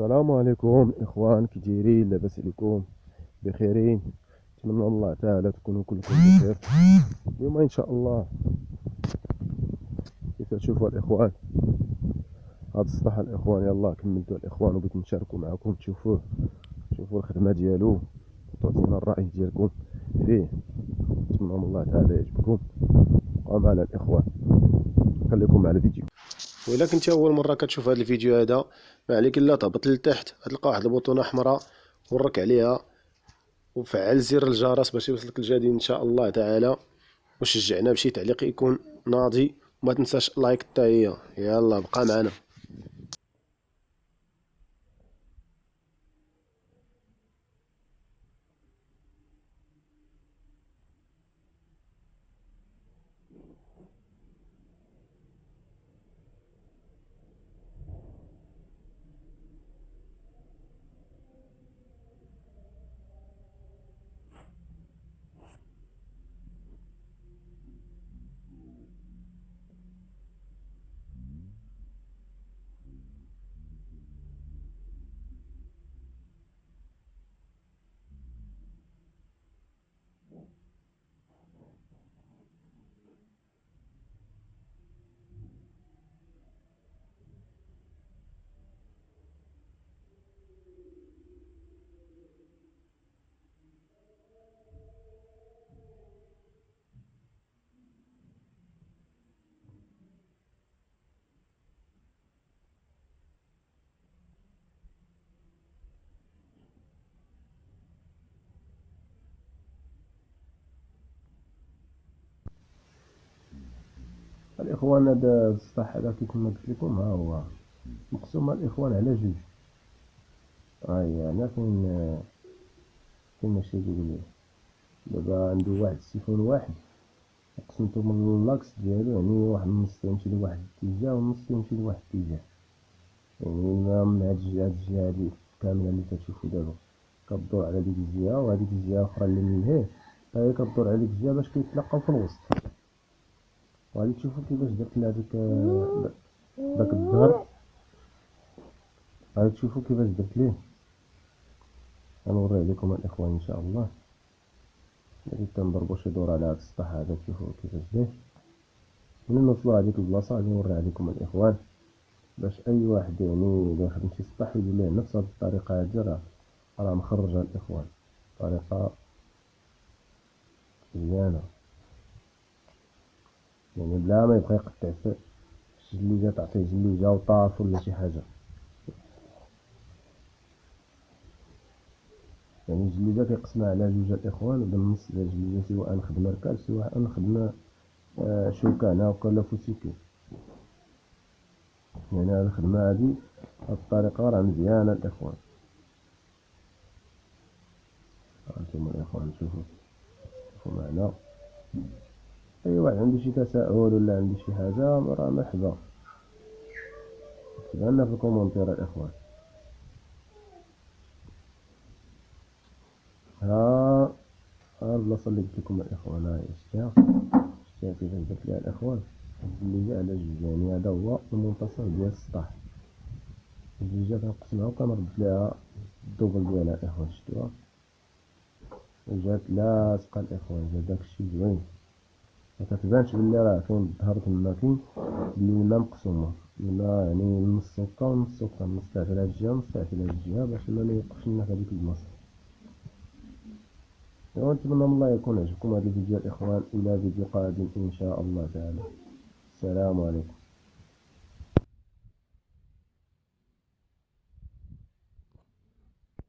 السلام عليكم إخوان كي دايرين لاباس عليكم بخيرين. نتمنى الله تعالى تكونوا كلكم بخير. اليوم إن شاء الله كيف تشوفوا الإخوان؟ هذا السطح الإخوان يلا كملتوا الإخوان وبغيت نشاركوا معكم. تشوفوه تشوفوا الخدمة ديالو وتعطينا الرأي ديالكم فيه. نتمنى من الله تعالى يعجبكم. بقاو معنا الإخوان. خليكم مع الفيديو. وإلا كنتي أول مرة كتشوف هذا الفيديو هذا ما عليك إلا تهبط لتحت غتلقى واحد البوطونه حمراء ورك عليها وفعل زر الجرس باش يوصلك الجديد إن شاء الله تعالى. وشجعنا بشي تعليق يكون ناضي وما تنساش لايك حتى هي يلا بقى معنا. الإخوان هذا السطح هذا كيف ما قلت لكم ها هو. مقسوم الإخوان على جوج. هاي هنا فين فين ماشي يقول دابا عنده واحد السيفون واحد. قسمتو من l'axe ديالو يعني واحد النص تيمشي لواحد الاتجاه والنص تيمشي لواحد الاتجاه. يعني من هاد الجهه هاد الجهة هادي كاملة اللي كتشوفو دابا. كدور على ديك الجهة وهاديك الجهة الاخرى اللي من هيه هي كدور على ديك الجهة باش كيتلاقاو في الوسط. وغادي تشوفوا كيفاش درت لها ديك داك الظهر غادي تشوفوا كيفاش درت ليه غنوري عليكم الاخوان ان شاء الله غادي تنضربو شي دور على هاد السطح هذا تشوفوا كيفاش داير ملي نوصلو هاديك البلاصه غادي نوري عليكم الاخوان باش اي واحد يعني الا خدم شي سطح يقول ليه نفس هاد الطريقة هادي راه راه مخرجه الاخوان طريقه مزيانه يعني بلا ما يبقى يقطع في الجليجة تعطيه جليجة وطاف ولا شي حاجة. يعني الجليجة كيقسمها على جوج الإخوان وبالنص ديال الجليجة سواء نخدم ركاب سواء نخدم آه، شوكة هنا ولا فوسيكي. يعني هاد الخدمة هادي هاد الطريقة راه مزيانة الإخوان. هانتوما الإخوان؟ شوفو شوفو معنا. اي واحد عنده شي تساؤل ولا عنده شي حاجة راه مرحبا كتبها لنا في ال commentaire الاخوان ها ها البلاصه اللي قلت لكم الاخوان هاهي شتيها شتيها كيفاش درت ليها الاخوان اللي جا على جوج يعني هذا هو المنتصف ديال السطح الجوجه كنقسمها وكنربط ليها الدوبل ديالها الاخوان شتوها جات لاصقة الاخوان جا داكشي زوين. مكتبانش بلي راه كاين الظهر تما كاين بلي الماء مقسومة. الماء يعني نص هكا ونص هكا نص تاعت على هاد الجهة ونص تاعت على هاد الجهة باش الماء ميوقفش لنا في هاديك البلاصة ايوا نتمنى من الله يكون عجبكم هاد الفيديو الإخوان. إلى فيديو قادم إن شاء الله تعالى. السلام عليكم.